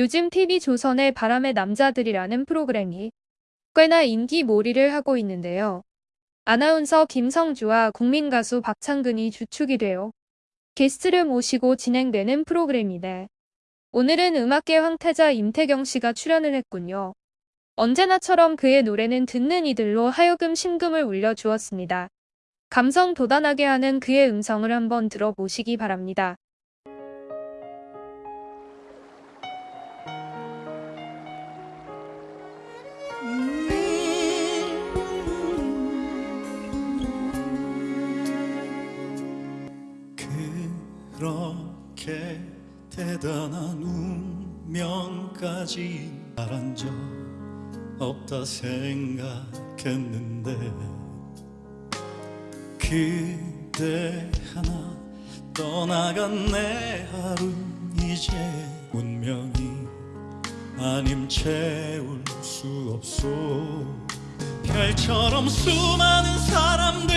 요즘 TV조선의 바람의 남자들이라는 프로그램이 꽤나 인기몰이를 하고 있는데요. 아나운서 김성주와 국민가수 박창근이 주축이 되어 게스트를 모시고 진행되는 프로그램이네. 오늘은 음악계 황태자 임태경 씨가 출연을 했군요. 언제나처럼 그의 노래는 듣는 이들로 하여금 심금을 울려주었습니다. 감성 도단하게 하는 그의 음성을 한번 들어보시기 바랍니다. 그렇게 대단한 운명까지 바란 적 없다 생각했는데 그대 하나 떠나간 내 하루 이제 운명이 아님 채울 수 없소. 별처럼 수많은 사람들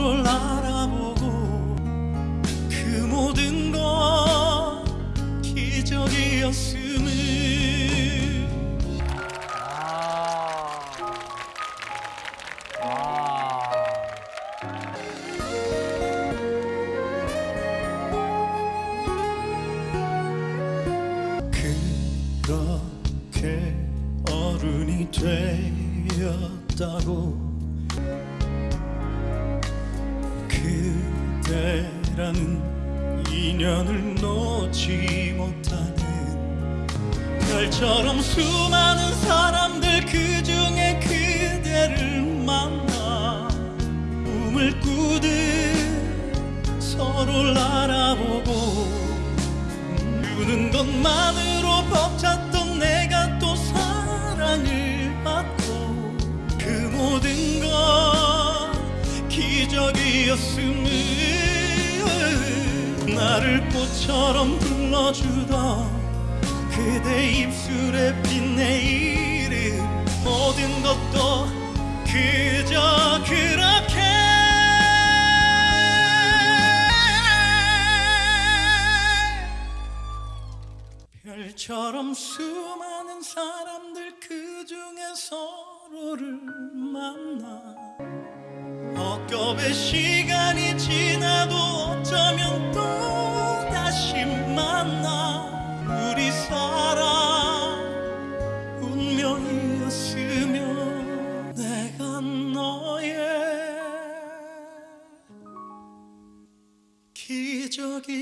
서로를 알아보고 그 모든 건 기적이었음을. 그렇게 어른이 되었다고 그대라는 인연을 놓지 못하는 별처럼 수많은 사람들 그 중에 그대를 만나 꿈을 꾸듯 서로를 알아보고 주는 것만으로 벅찼던 내가 또 사랑을 받고 그 모든 건 기적이었음을 나를 꽃처럼 불러주던 그대 입술에 핀내 이름 모든 것도 그저 그렇게. 별처럼 수많은 사람들 그 중에 서로를 만나. 헛겁의 시간이 지나도 어쩌면 또 너의 기적이었다면